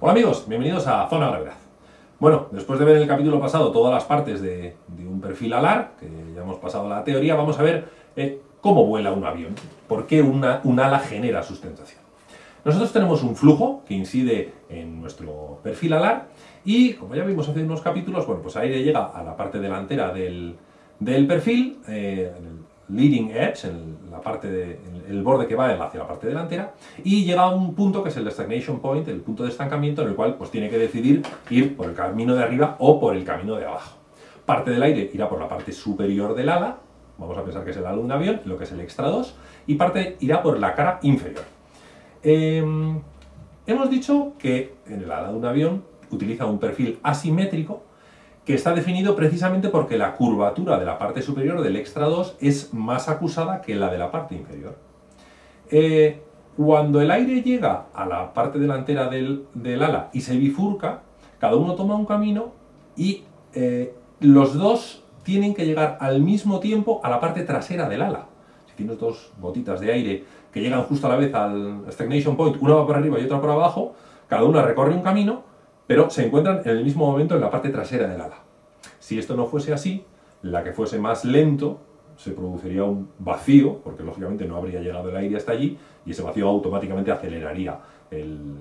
Hola amigos, bienvenidos a Zona Gravedad. Bueno, después de ver en el capítulo pasado todas las partes de, un perfil alar, que ya hemos pasado la teoría, vamos a ver eh, cómo vuela un avión, por qué una, un ala genera sustentación. Nosotros tenemos un flujo que incide en nuestro perfil alar y, como ya vimos hace unos capítulos, bueno, pues aire llega a la parte delantera del, perfil, eh, leading edge, en la parte de, el borde que va hacia la parte delantera, y llega a un punto que es el stagnation point, el punto de estancamiento, en el cual pues tiene que decidir ir por el camino de arriba o por el camino de abajo. Parte del aire irá por la parte superior del ala, vamos a pensar que es el ala de un avión, lo que es el extra 2, y parte irá por la cara inferior. Em, hemos dicho que en el ala de un avión utiliza un perfil asimétrico que está definido precisamente porque la curvatura de la parte superior del extra 2 es más acusada que la de la parte inferior. Eh, cuando el aire llega a la parte delantera del, ala y se bifurca, cada uno toma un camino y eh, los dos tienen que llegar al mismo tiempo a la parte trasera del ala. Si tienes dos gotitas de aire que llegan justo a la vez al stagnation point, una va por arriba y otra por abajo, cada una recorre un camino, pero se encuentran en el mismo momento en la parte trasera del ala. Si esto no fuese así, la que fuese más lento se produciría un vacío, porque lógicamente no habría llegado el aire hasta allí, y ese vacío automáticamente aceleraría el,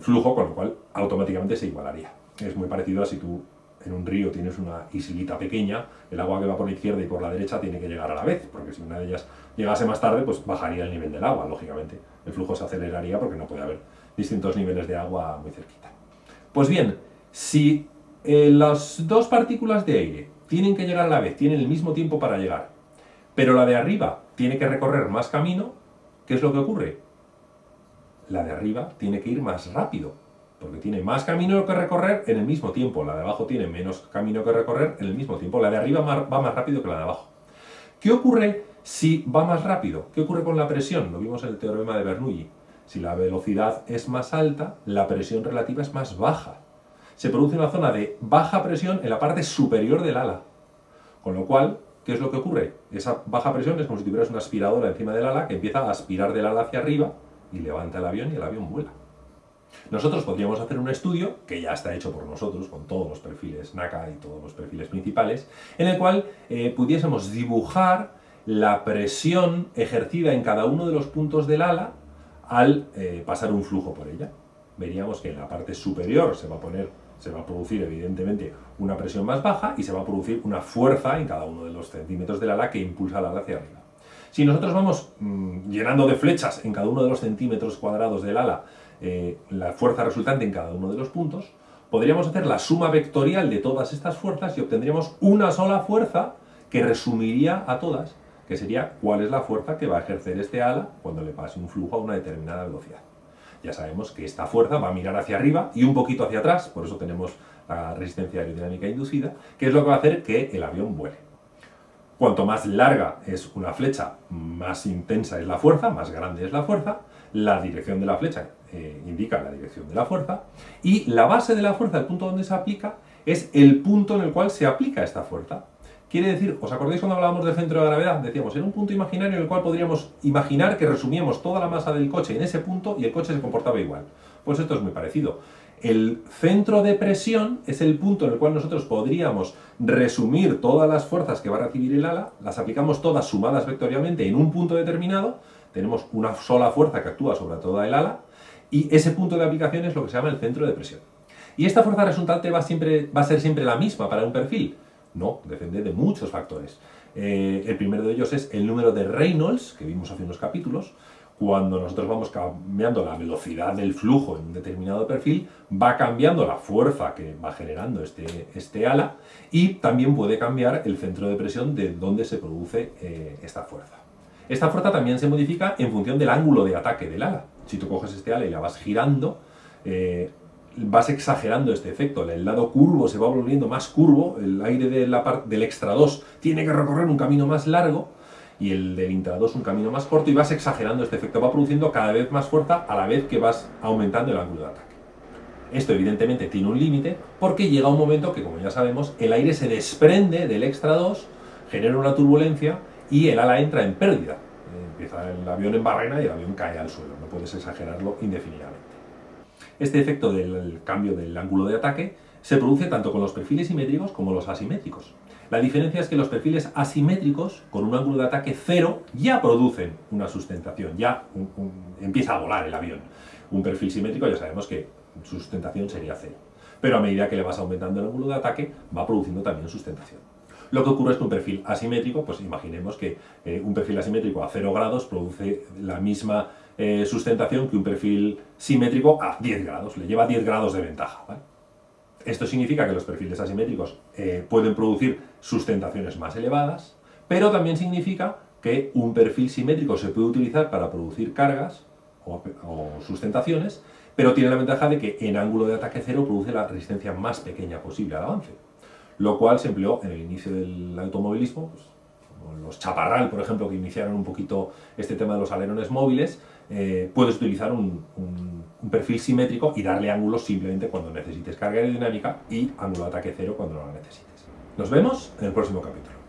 flujo, con lo cual automáticamente se igualaría. Es muy parecido a si tú en un río tienes una islita pequeña, el agua que va por la izquierda y por la derecha tiene que llegar a la vez, porque si una de ellas llegase más tarde, pues bajaría el nivel del agua, lógicamente. El flujo se aceleraría porque no puede haber distintos niveles de agua muy cerquita. Pues bien, si eh, las dos partículas de aire tienen que llegar a la vez, tienen el mismo tiempo para llegar, pero la de arriba tiene que recorrer más camino, ¿qué es lo que ocurre? La de arriba tiene que ir más rápido, porque tiene más camino que recorrer en el mismo tiempo. La de abajo tiene menos camino que recorrer en el mismo tiempo. La de arriba va más rápido que la de abajo. ¿Qué ocurre si va más rápido? ¿Qué ocurre con la presión? Lo vimos en el teorema de Bernoulli. Si la velocidad es más alta, la presión relativa es más baja. Se produce una zona de baja presión en la parte superior del ala. Con lo cual, ¿qué es lo que ocurre? Esa baja presión es como si tuvieras una aspiradora encima del ala que empieza a aspirar del ala hacia arriba y levanta el avión y el avión vuela. Nosotros podríamos hacer un estudio, que ya está hecho por nosotros, con todos los perfiles NACA y todos los perfiles principales, en el cual eh, pudiésemos dibujar la presión ejercida en cada uno de los puntos del ala al eh, pasar un flujo por ella. Veríamos que en la parte superior se va a poner se va a producir evidentemente una presión más baja y se va a producir una fuerza en cada uno de los centímetros del ala que impulsa el ala hacia arriba. Si nosotros vamos mm, llenando de flechas en cada uno de los centímetros cuadrados del ala eh, la fuerza resultante en cada uno de los puntos, podríamos hacer la suma vectorial de todas estas fuerzas y obtendríamos una sola fuerza que resumiría a todas, que sería cuál es la fuerza que va a ejercer este ala cuando le pase un flujo a una determinada velocidad ya sabemos que esta fuerza va a mirar hacia arriba y un poquito hacia atrás, por eso tenemos la resistencia aerodinámica inducida, que es lo que va a hacer que el avión vuele. Cuanto más larga es una flecha, más intensa es la fuerza, más grande es la fuerza, la dirección de la flecha eh, indica la dirección de la fuerza, y la base de la fuerza, el punto donde se aplica, es el punto en el cual se aplica esta fuerza. Quiere decir, ¿os acordáis cuando hablábamos del centro de gravedad? Decíamos, era un punto imaginario en el cual podríamos imaginar que resumíamos toda la masa del coche en ese punto y el coche se comportaba igual. Pues esto es muy parecido. El centro de presión es el punto en el cual nosotros podríamos resumir todas las fuerzas que va a recibir el ala, las aplicamos todas sumadas vectorialmente en un punto determinado, tenemos una sola fuerza que actúa sobre toda el ala, y ese punto de aplicación es lo que se llama el centro de presión. Y esta fuerza resultante va, siempre, va a ser siempre la misma para un perfil. No, depende de muchos factores. Eh, el primero de ellos es el número de Reynolds, que vimos hace unos capítulos. Cuando nosotros vamos cambiando la velocidad del flujo en un determinado perfil, va cambiando la fuerza que va generando este, este ala y también puede cambiar el centro de presión de donde se produce eh, esta fuerza. Esta fuerza también se modifica en función del ángulo de ataque del ala. Si tú coges este ala y la vas girando, eh, vas exagerando este efecto, el lado curvo se va volviendo más curvo, el aire de la del extra 2 tiene que recorrer un camino más largo y el del intra 2 un camino más corto y vas exagerando este efecto, va produciendo cada vez más fuerza a la vez que vas aumentando el ángulo de ataque. Esto evidentemente tiene un límite porque llega un momento que, como ya sabemos, el aire se desprende del extra 2, genera una turbulencia y el ala entra en pérdida. Empieza el avión en barrena y el avión cae al suelo, no puedes exagerarlo indefinidamente. Este efecto del cambio del ángulo de ataque se produce tanto con los perfiles simétricos como los asimétricos. La diferencia es que los perfiles asimétricos, con un ángulo de ataque cero, ya producen una sustentación, ya empieza a volar el avión. Un perfil simétrico ya sabemos que su sustentación sería cero. Pero a medida que le vas aumentando el ángulo de ataque, va produciendo también sustentación. Lo que ocurre es que un perfil asimétrico, pues imaginemos que eh, un perfil asimétrico a 0 grados produce la misma eh, sustentación que un perfil simétrico a 10 grados, le lleva 10 grados de ventaja. Esto significa que los perfiles asimétricos eh, pueden producir sustentaciones más elevadas, pero también significa que un perfil simétrico se puede utilizar para producir cargas o, sustentaciones, pero tiene la ventaja de que en ángulo de ataque cero produce la resistencia más pequeña posible al avance, lo cual se empleó en el inicio del automovilismo, pues, los Chaparral, por ejemplo, que iniciaron un poquito este tema de los alerones móviles, eh, puedes utilizar un, un, perfil simétrico y darle ángulos simplemente cuando necesites carga aerodinámica y ángulo de ataque cero cuando no lo necesites. Nos vemos en el próximo capítulo.